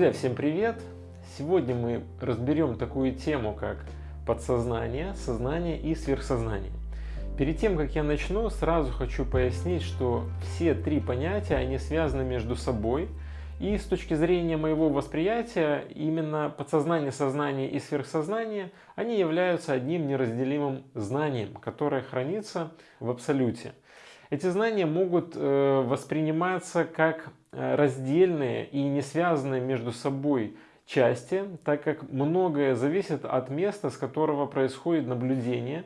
Друзья, всем привет! Сегодня мы разберем такую тему, как подсознание, сознание и сверхсознание. Перед тем, как я начну, сразу хочу пояснить, что все три понятия, они связаны между собой. И с точки зрения моего восприятия, именно подсознание, сознание и сверхсознание, они являются одним неразделимым знанием, которое хранится в абсолюте. Эти знания могут э, восприниматься как э, раздельные и не связанные между собой части, так как многое зависит от места, с которого происходит наблюдение,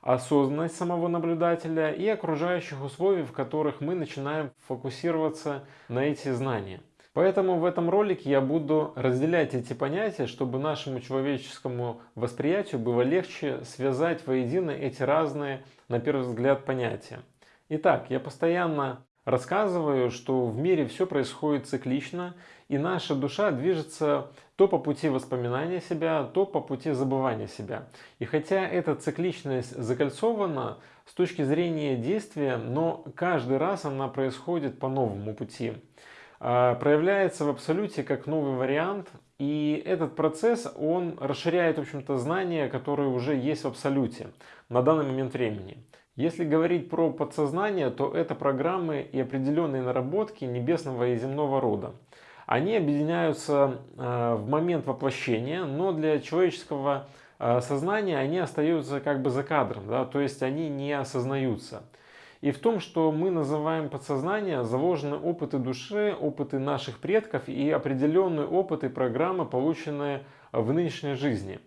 осознанность самого наблюдателя и окружающих условий, в которых мы начинаем фокусироваться на эти знания. Поэтому в этом ролике я буду разделять эти понятия, чтобы нашему человеческому восприятию было легче связать воедино эти разные, на первый взгляд, понятия. Итак, я постоянно рассказываю, что в мире все происходит циклично, и наша душа движется то по пути воспоминания себя, то по пути забывания себя. И хотя эта цикличность закольцована с точки зрения действия, но каждый раз она происходит по новому пути. А, проявляется в абсолюте как новый вариант, и этот процесс, он расширяет, в общем-то, знания, которые уже есть в абсолюте на данный момент времени. Если говорить про подсознание, то это программы и определенные наработки небесного и земного рода. Они объединяются э, в момент воплощения, но для человеческого э, сознания они остаются как бы за кадром, да, то есть они не осознаются. И в том, что мы называем подсознание, заложены опыты души, опыты наших предков и определенные опыты программы, полученные в нынешней жизни.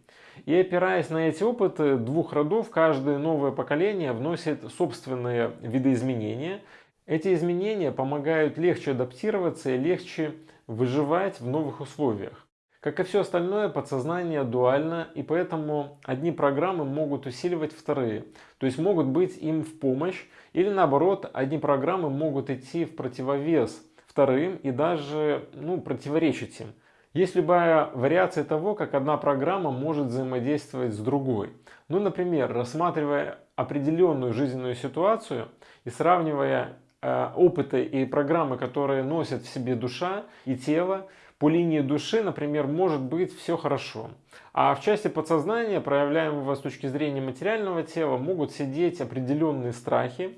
И опираясь на эти опыты двух родов, каждое новое поколение вносит собственные видоизменения. Эти изменения помогают легче адаптироваться и легче выживать в новых условиях. Как и все остальное, подсознание дуально, и поэтому одни программы могут усиливать вторые, то есть могут быть им в помощь, или наоборот, одни программы могут идти в противовес вторым и даже ну, противоречить им. Есть любая вариация того, как одна программа может взаимодействовать с другой. Ну, например, рассматривая определенную жизненную ситуацию и сравнивая э, опыты и программы, которые носят в себе душа и тело, по линии души, например, может быть все хорошо. А в части подсознания, проявляемого с точки зрения материального тела, могут сидеть определенные страхи,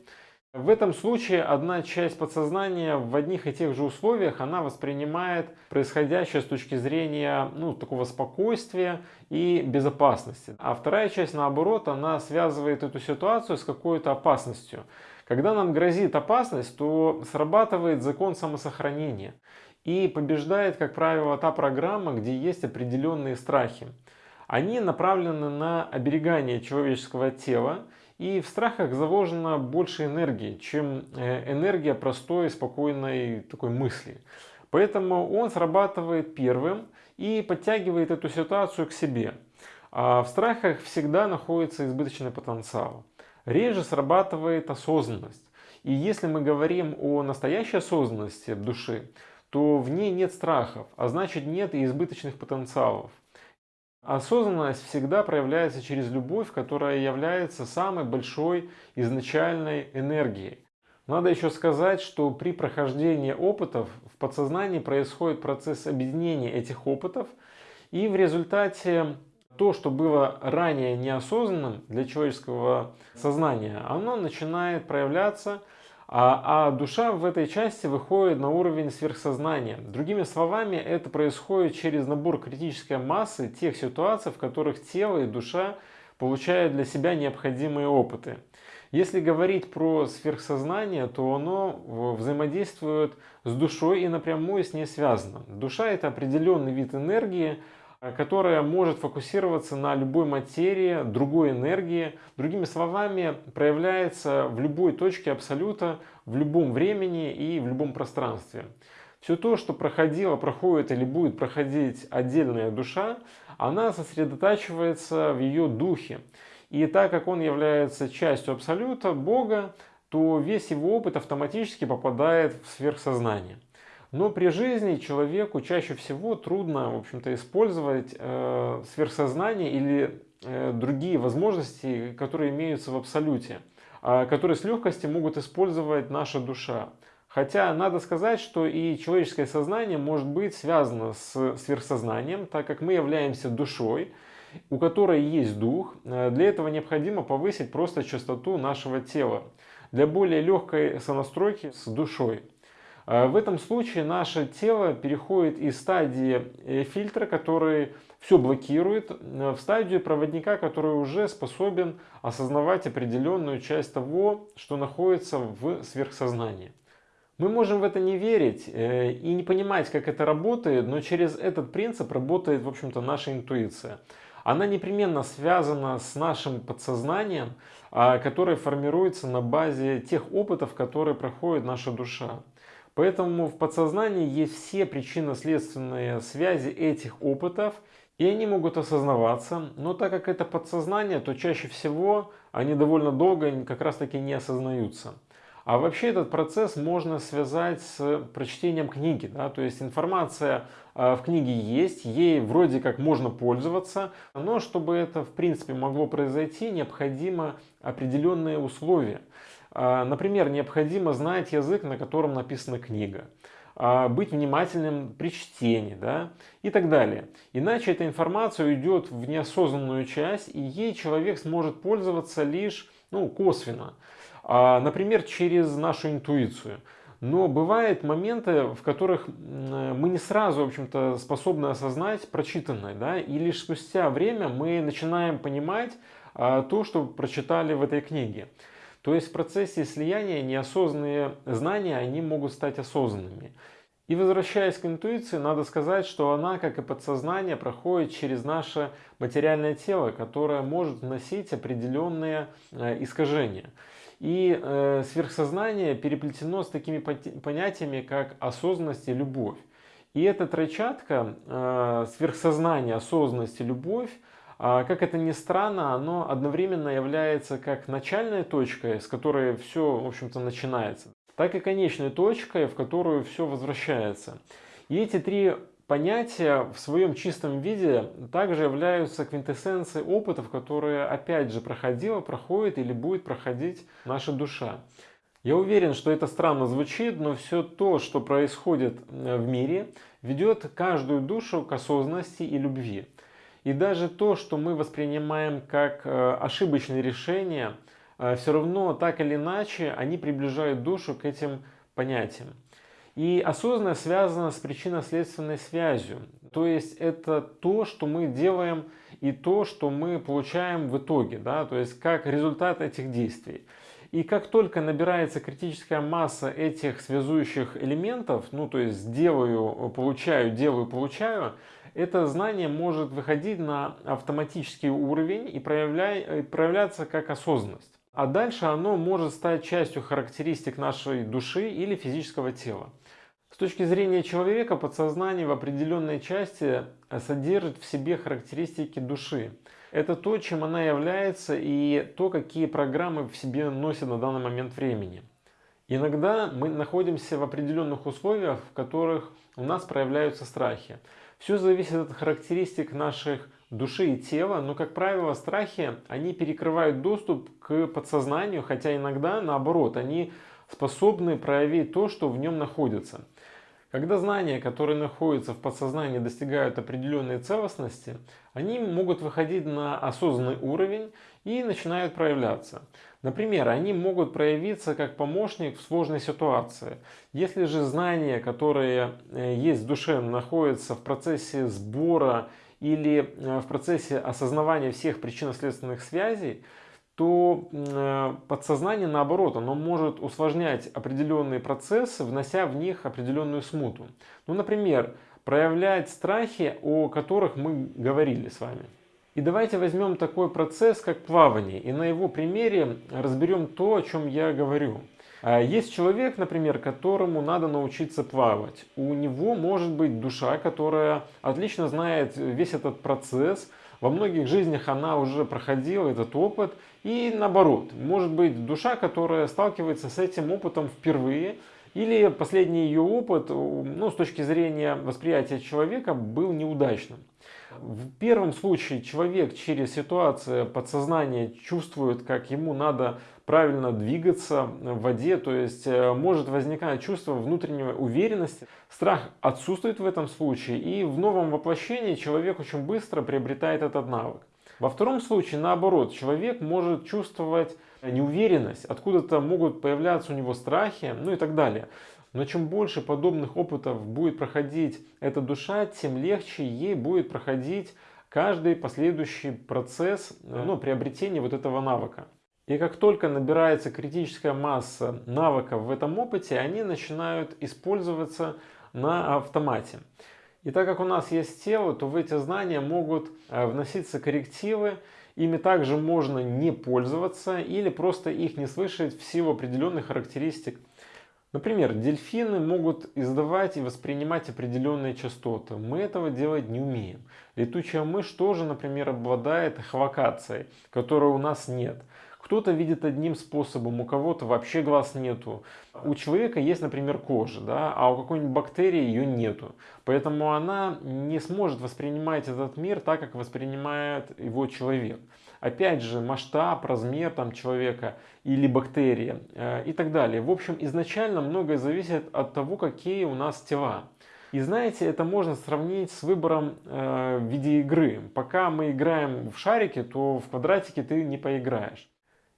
в этом случае одна часть подсознания в одних и тех же условиях она воспринимает происходящее с точки зрения ну, такого спокойствия и безопасности. А вторая часть наоборот, она связывает эту ситуацию с какой-то опасностью. Когда нам грозит опасность, то срабатывает закон самосохранения. И побеждает, как правило, та программа, где есть определенные страхи. Они направлены на оберегание человеческого тела, и в страхах заложено больше энергии, чем э, энергия простой, спокойной такой мысли. Поэтому он срабатывает первым и подтягивает эту ситуацию к себе. А в страхах всегда находится избыточный потенциал. Реже срабатывает осознанность. И если мы говорим о настоящей осознанности души, то в ней нет страхов, а значит нет и избыточных потенциалов. Осознанность всегда проявляется через любовь, которая является самой большой изначальной энергией. Надо еще сказать, что при прохождении опытов в подсознании происходит процесс объединения этих опытов, и в результате то, что было ранее неосознанным для человеческого сознания, оно начинает проявляться а, а душа в этой части выходит на уровень сверхсознания. Другими словами, это происходит через набор критической массы тех ситуаций, в которых тело и душа получают для себя необходимые опыты. Если говорить про сверхсознание, то оно взаимодействует с душой и напрямую с ней связано. Душа это определенный вид энергии, которая может фокусироваться на любой материи, другой энергии. Другими словами, проявляется в любой точке абсолюта, в любом времени и в любом пространстве. Все то, что проходило, проходит или будет проходить отдельная душа, она сосредотачивается в ее духе. И так как он является частью абсолюта, Бога, то весь его опыт автоматически попадает в сверхсознание. Но при жизни человеку чаще всего трудно, в общем-то, использовать э, сверхсознание или э, другие возможности, которые имеются в абсолюте, э, которые с легкостью могут использовать наша душа. Хотя надо сказать, что и человеческое сознание может быть связано с сверхсознанием, так как мы являемся душой, у которой есть дух. Э, для этого необходимо повысить просто частоту нашего тела для более легкой сонастройки с душой. Э, в этом случае наше тело переходит из стадии э, фильтра, который все блокирует, в стадию проводника, который уже способен осознавать определенную часть того, что находится в сверхсознании. Мы можем в это не верить и не понимать, как это работает, но через этот принцип работает, в общем-то, наша интуиция она непременно связана с нашим подсознанием, а, которое формируется на базе тех опытов, которые проходит наша душа. Поэтому в подсознании есть все причинно-следственные связи этих опытов, и они могут осознаваться, но так как это подсознание, то чаще всего они довольно долго как раз таки не осознаются. А вообще этот процесс можно связать с прочтением книги. Да? То есть информация а, в книге есть, ей вроде как можно пользоваться, но чтобы это в принципе могло произойти, необходимо определенные условия. А, например, необходимо знать язык, на котором написана книга а, быть внимательным при чтении да, и так далее. Иначе эта информация уйдет в неосознанную часть, и ей человек сможет пользоваться лишь ну, косвенно. А, например, через нашу интуицию. Но бывают моменты, в которых мы не сразу, в общем-то, способны осознать прочитанное, да, и лишь спустя время мы начинаем понимать то, что прочитали в этой книге. То есть в процессе слияния неосознанные знания, они могут стать осознанными. И возвращаясь к интуиции, надо сказать, что она, как и подсознание, проходит через наше материальное тело, которое может вносить определенные э, искажения. И э, сверхсознание переплетено с такими понятиями, как осознанность и любовь. И эта тройчатка, э, сверхсознание, осознанность и любовь, как это ни странно, оно одновременно является как начальной точкой, с которой все, в общем-то, начинается, так и конечной точкой, в которую все возвращается. И эти три понятия в своем чистом виде также являются квинтэссенцией опытов, которые опять же проходила, проходит или будет проходить наша душа. Я уверен, что это странно звучит, но все то, что происходит э, в мире, ведет каждую душу к осознанности и любви. И даже то, что мы воспринимаем как э, ошибочные решения, э, все равно так или иначе они приближают душу к этим понятиям. И осознанность связана с причинно-следственной связью. То есть это то, что мы делаем и то, что мы получаем в итоге, да, то есть как результат этих действий. И как только набирается критическая масса этих связующих элементов, ну то есть делаю, получаю, делаю, получаю, это знание может выходить на автоматический уровень и проявля... проявляться как осознанность. А дальше оно может стать частью характеристик нашей души или физического тела. С точки зрения человека, подсознание в определенной части содержит в себе характеристики души. Это то, чем она является и то, какие программы в себе носит на данный момент времени. Иногда мы находимся в определенных условиях, в которых у нас проявляются страхи. Все зависит от характеристик наших души и тела, но, как правило, страхи, они перекрывают доступ к подсознанию, хотя иногда, наоборот, они способны проявить то, что в нем находится. Когда знания, которые находятся в подсознании, достигают определенной целостности, они могут выходить на осознанный уровень и начинают проявляться. Например, они могут проявиться как помощник в сложной ситуации. Если же знания, которые э, есть в душе, находятся в процессе сбора или э, в процессе осознавания всех причинно-следственных связей, то э, подсознание, наоборот, оно может усложнять определенные процессы, внося в них определенную смуту. Ну, например, проявлять страхи, о которых мы говорили с вами. И давайте возьмем такой процесс, как плавание, и на его примере разберем то, о чем я говорю. А, есть человек, например, которому надо научиться плавать. У него может быть душа, которая отлично знает весь этот процесс, во многих жизнях она уже проходила этот опыт. И наоборот, может быть душа, которая сталкивается с этим опытом впервые, или последний ее опыт, ну, с точки зрения восприятия человека, был неудачным. В первом случае человек через ситуацию подсознания чувствует, как ему надо правильно двигаться в воде, то есть э, может возникать чувство внутренней уверенности. Страх отсутствует в этом случае, и в новом воплощении человек очень быстро приобретает этот навык. Во втором случае, наоборот, человек может чувствовать неуверенность, откуда-то могут появляться у него страхи, ну и так далее. Но чем больше подобных опытов будет проходить эта душа, тем легче ей будет проходить каждый последующий процесс ну, приобретения вот этого навыка. И как только набирается критическая масса навыков в этом опыте, они начинают использоваться на автомате. И так как у нас есть тело, то в эти знания могут э, вноситься коррективы, ими также можно не пользоваться или просто их не слышать в силу определенных характеристик Например, дельфины могут издавать и воспринимать определенные частоты. Мы этого делать не умеем. Летучая мышь тоже, например, обладает эхолокацией, которой у нас нет. Кто-то видит одним способом, у кого-то вообще глаз нету. У человека есть, например, кожа, да, а у какой-нибудь бактерии ее нету. Поэтому она не сможет воспринимать этот мир так, как воспринимает его человек. Опять же, масштаб, размер там, человека или бактерии э, и так далее. В общем, изначально многое зависит от того, какие у нас тела. И знаете, это можно сравнить с выбором э, в виде игры. Пока мы играем в шарики, то в квадратике ты не поиграешь.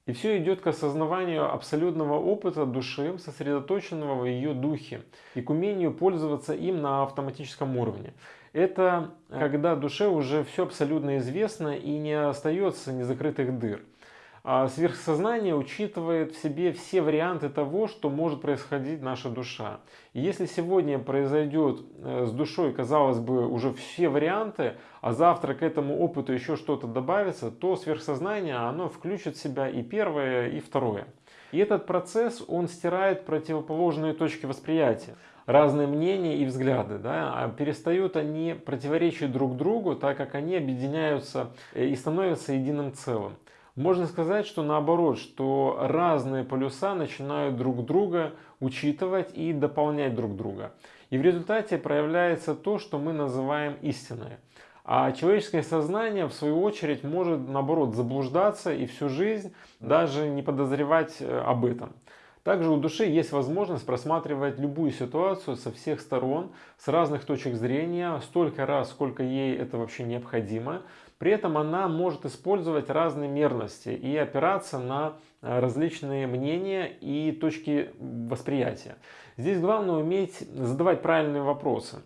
И все идет к осознаванию абсолютного опыта души, сосредоточенного в ее духе, и к умению пользоваться им на автоматическом уровне. Это когда душе уже все абсолютно известно и не остается незакрытых дыр. А сверхсознание учитывает в себе все варианты того, что может происходить наша душа. И если сегодня произойдет э, с душой, казалось бы, уже все варианты, а завтра к этому опыту еще что-то добавится, то сверхсознание оно включит в себя и первое, и второе. И этот процесс, он стирает противоположные точки восприятия разные мнения и взгляды, да, а перестают они противоречить друг другу, так как они объединяются э, и становятся единым целым. Можно сказать, что наоборот, что разные полюса начинают друг друга учитывать и дополнять друг друга. И в результате проявляется то, что мы называем истиной. А человеческое сознание, в свою очередь, может, наоборот, заблуждаться и всю жизнь даже не подозревать э, об этом. Также у души есть возможность просматривать любую ситуацию со всех сторон, с разных точек зрения, столько раз, сколько ей это вообще необходимо. При этом она может использовать разные мерности и опираться на э, различные мнения и точки восприятия. Здесь главное уметь задавать правильные вопросы.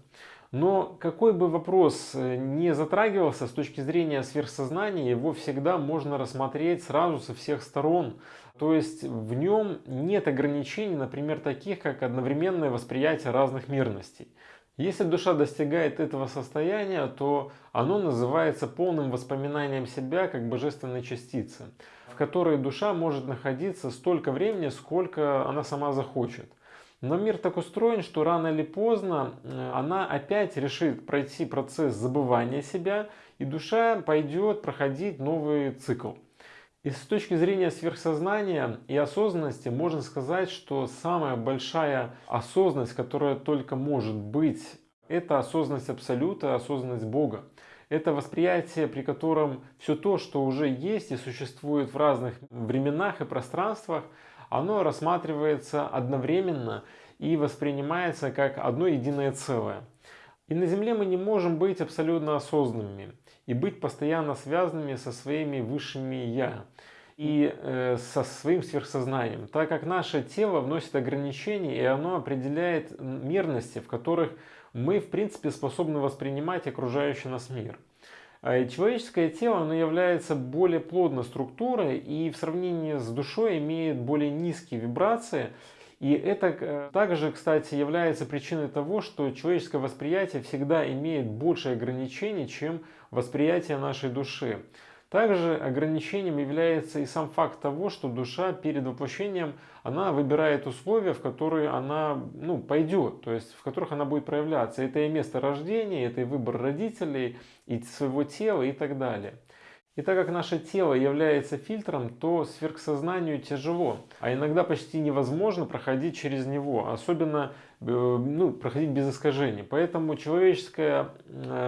Но какой бы вопрос э, не затрагивался с точки зрения сверхсознания, его всегда можно рассмотреть сразу со всех сторон. То есть в нем нет ограничений, например, таких как одновременное восприятие разных мирностей. Если душа достигает этого состояния, то оно называется полным воспоминанием себя как божественной частицы, в которой душа может находиться столько времени, сколько она сама захочет. Но мир так устроен, что рано или поздно э, она опять решит пройти процесс забывания себя, и душа пойдет проходить новый цикл. И с точки зрения сверхсознания и осознанности можно сказать, что самая большая осознанность, которая только может быть, это осознанность Абсолюта, осознанность Бога. Это восприятие, при котором все то, что уже есть и существует в разных временах и пространствах, оно рассматривается одновременно и воспринимается как одно единое целое. И на Земле мы не можем быть абсолютно осознанными и быть постоянно связанными со своими высшими «я» и э, со своим сверхсознанием, так как наше тело вносит ограничения, и оно определяет мерности, в которых мы, в принципе, способны воспринимать окружающий нас мир. А человеческое тело оно является более плотной структурой и в сравнении с душой имеет более низкие вибрации. И это э, также, кстати, является причиной того, что человеческое восприятие всегда имеет больше ограничений, чем восприятие нашей души. Также ограничением является и сам факт того, что душа перед воплощением, она выбирает условия, в которые она ну, пойдет, то есть в которых она будет проявляться. Это и место рождения, это и выбор родителей, и своего тела и так далее. И так как наше тело является фильтром, то сверхсознанию тяжело, а иногда почти невозможно проходить через него, особенно ну, проходить без искажений. Поэтому человеческое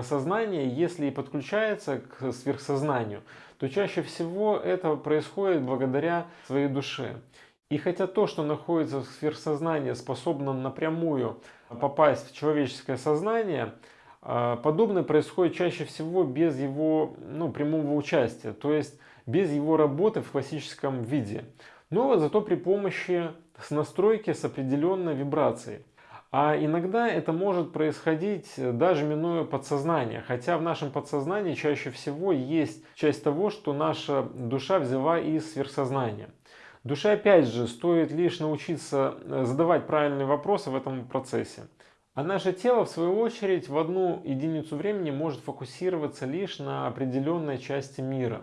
сознание, если и подключается к сверхсознанию, то чаще всего это происходит благодаря своей душе. И хотя то, что находится в сверхсознании, способно напрямую попасть в человеческое сознание, подобное происходит чаще всего без его ну, прямого участия, то есть без его работы в классическом виде. Но зато при помощи с настройки с определенной вибрацией. А иногда это может происходить даже минуя подсознание, хотя в нашем подсознании чаще всего есть часть того, что наша душа взяла из сверхсознания. Душе опять же стоит лишь научиться э, задавать правильные вопросы в этом процессе. А наше тело, в свою очередь, в одну единицу времени может фокусироваться лишь на определенной части мира.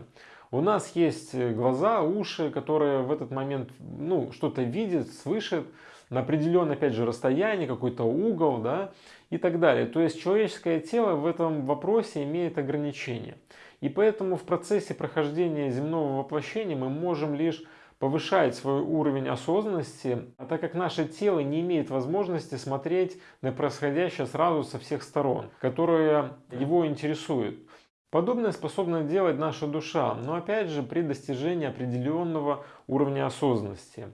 У нас есть э, глаза, уши, которые в этот момент ну, что-то видят, слышат на определенное, опять же, расстояние, какой-то угол, да, и так далее. То есть человеческое тело в этом вопросе имеет ограничения. И поэтому в процессе прохождения земного воплощения мы можем лишь повышать свой уровень осознанности, а так как наше тело не имеет возможности смотреть на происходящее сразу со всех сторон, которые его интересуют. Подобное способна делать наша душа, но опять же при достижении определенного уровня осознанности.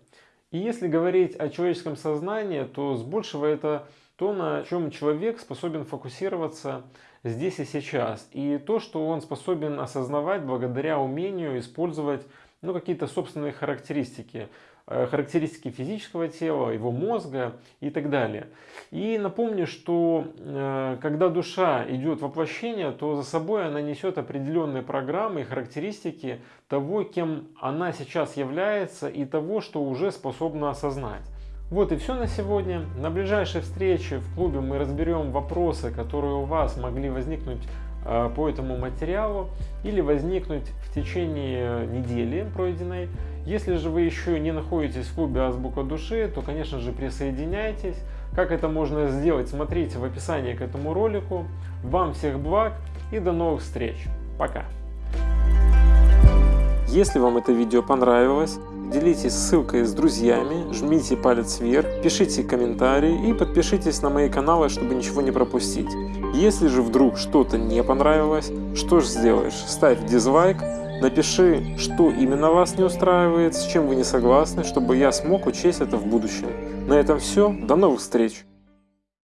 И если говорить о человеческом сознании, то с большего это то, на чем человек способен фокусироваться здесь и сейчас. И то, что он способен осознавать благодаря умению использовать ну, какие-то собственные характеристики. Э, характеристики физического тела, его мозга и так далее. И напомню, что э, когда душа идет воплощение, то за собой она несет определенные программы и характеристики того, кем она сейчас является и того, что уже способна осознать. Вот и все на сегодня. На ближайшей встрече в клубе мы разберем вопросы, которые у вас могли возникнуть по этому материалу или возникнуть в течение недели пройденной. Если же вы еще не находитесь в клубе Азбука Души, то, конечно же, присоединяйтесь. Как это можно сделать, смотрите в описании к этому ролику. Вам всех благ и до новых встреч. Пока! Если вам это видео понравилось, делитесь ссылкой с друзьями, жмите палец вверх, пишите комментарии и подпишитесь на мои каналы, чтобы ничего не пропустить. Если же вдруг что-то не понравилось, что же сделаешь? Ставь дизлайк, Напиши, что именно вас не устраивает, с чем вы не согласны, чтобы я смог учесть это в будущем. На этом все. До новых встреч!